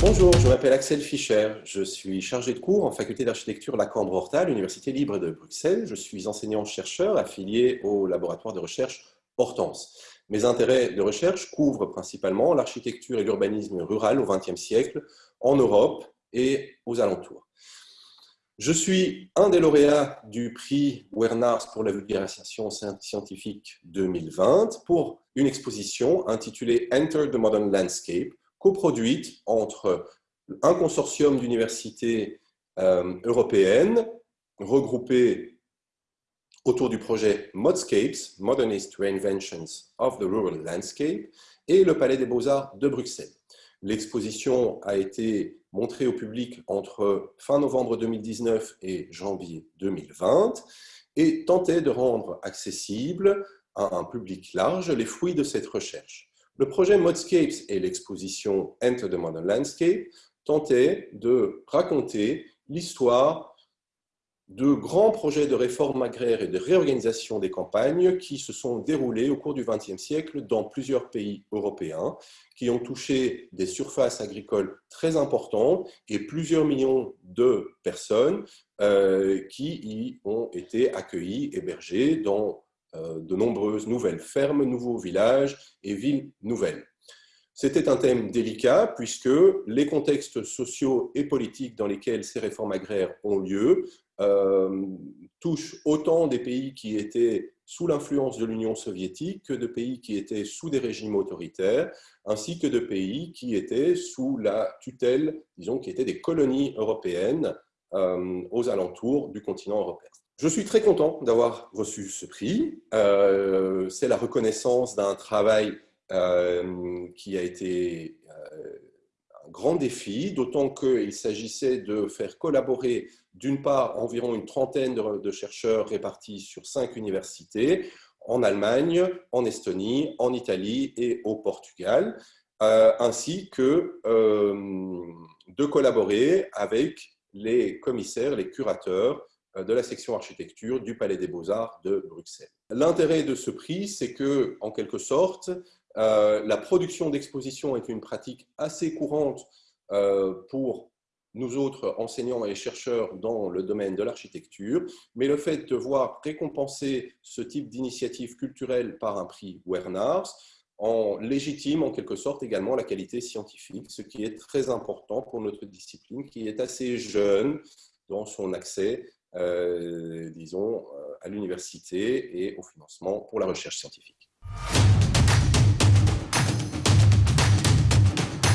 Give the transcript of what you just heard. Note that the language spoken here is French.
Bonjour, je m'appelle Axel Fischer. Je suis chargé de cours en faculté d'architecture Lacambre-Horta à l'Université libre de Bruxelles. Je suis enseignant-chercheur affilié au laboratoire de recherche Hortense. Mes intérêts de recherche couvrent principalement l'architecture et l'urbanisme rural au XXe siècle en Europe et aux alentours. Je suis un des lauréats du prix Wernars pour la vulgarisation scientifique 2020 pour une exposition intitulée Enter the Modern Landscape, coproduite entre un consortium d'universités euh, européennes regroupées autour du projet Modscapes, Modernist Reinventions of the Rural Landscape, et le Palais des Beaux-Arts de Bruxelles. L'exposition a été montrée au public entre fin novembre 2019 et janvier 2020 et tentait de rendre accessible à un public large les fruits de cette recherche. Le projet Modscapes et l'exposition Enter the Modern Landscape tentaient de raconter l'histoire de grands projets de réforme agraire et de réorganisation des campagnes qui se sont déroulés au cours du XXe siècle dans plusieurs pays européens, qui ont touché des surfaces agricoles très importantes et plusieurs millions de personnes euh, qui y ont été accueillies, hébergées dans de nombreuses nouvelles fermes, nouveaux villages et villes nouvelles. C'était un thème délicat puisque les contextes sociaux et politiques dans lesquels ces réformes agraires ont lieu euh, touchent autant des pays qui étaient sous l'influence de l'Union soviétique que de pays qui étaient sous des régimes autoritaires, ainsi que de pays qui étaient sous la tutelle, disons, qui étaient des colonies européennes euh, aux alentours du continent européen. Je suis très content d'avoir reçu ce prix. Euh, c'est la reconnaissance d'un travail euh, qui a été euh, un grand défi, d'autant qu'il s'agissait de faire collaborer d'une part environ une trentaine de, chercheurs répartis sur cinq universités, en Allemagne, en Estonie, en Italie et au Portugal, ainsi que de collaborer avec les commissaires, les curateurs de la section architecture du Palais des Beaux-Arts de Bruxelles. L'intérêt de ce prix, c'est que, en quelque sorte, euh, la production d'expositions est une pratique assez courante euh, pour nous autres enseignants et chercheurs dans le domaine de l'architecture, mais le fait de voir récompenser ce type d'initiative culturelle par un prix Wernars en légitime en quelque sorte également la qualité scientifique, ce qui est très important pour notre discipline qui est assez jeune dans son accès euh, disons, euh, à l'université et au financement pour la recherche scientifique.